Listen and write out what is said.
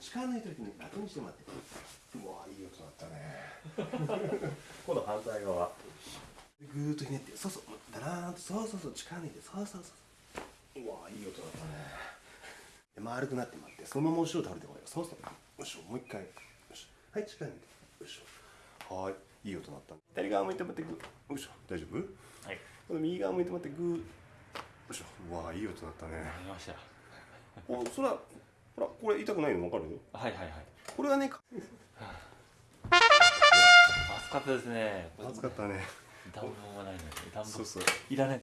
力抜いた時に楽にしてもらって。うわいい音だったね。今度反対側。ぐーっとひねってそうそうだらーんとそうそうそう力抜いてそうそうそう。うわいい音だったね。で丸くなってもらってそのまま後ろ倒れてこいよ。そうそうよしもう一回。よしはい力抜いて。よしはーいいい音だった左側向いてもらってグー。よいしょ。大丈夫？はい。この右側向いてもらってグー。よいしょ。うわいい音だったね。ありました。おそらこれ痛くないの？分かる？はいはいはい。これはね 暑かったですね。暑かったね。暖房がないので暖房そうそう。いらない